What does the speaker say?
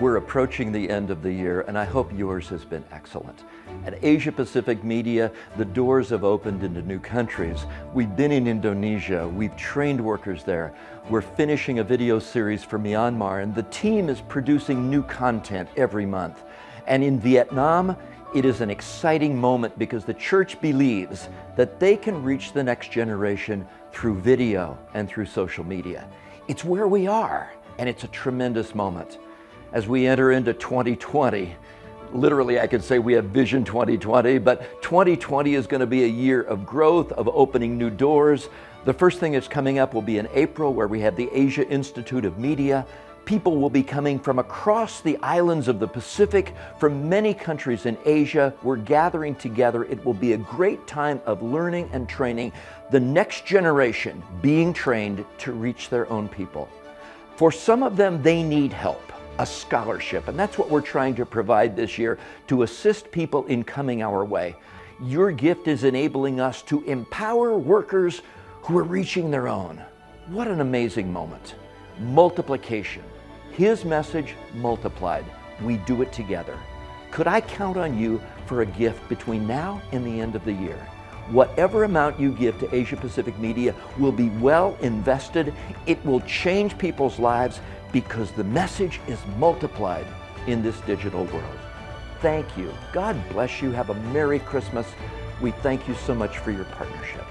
We're approaching the end of the year and I hope yours has been excellent. At Asia Pacific Media, the doors have opened into new countries. We've been in Indonesia, we've trained workers there. We're finishing a video series for Myanmar and the team is producing new content every month. And in Vietnam, it is an exciting moment because the church believes that they can reach the next generation through video and through social media. It's where we are and it's a tremendous moment as we enter into 2020. Literally, I could say we have Vision 2020, but 2020 is going to be a year of growth, of opening new doors. The first thing that's coming up will be in April, where we have the Asia Institute of Media. People will be coming from across the islands of the Pacific, from many countries in Asia. We're gathering together. It will be a great time of learning and training the next generation being trained to reach their own people. For some of them, they need help a scholarship. And that's what we're trying to provide this year to assist people in coming our way. Your gift is enabling us to empower workers who are reaching their own. What an amazing moment. Multiplication. His message multiplied. We do it together. Could I count on you for a gift between now and the end of the year? Whatever amount you give to Asia Pacific Media will be well invested. It will change people's lives because the message is multiplied in this digital world. Thank you. God bless you. Have a Merry Christmas. We thank you so much for your partnership.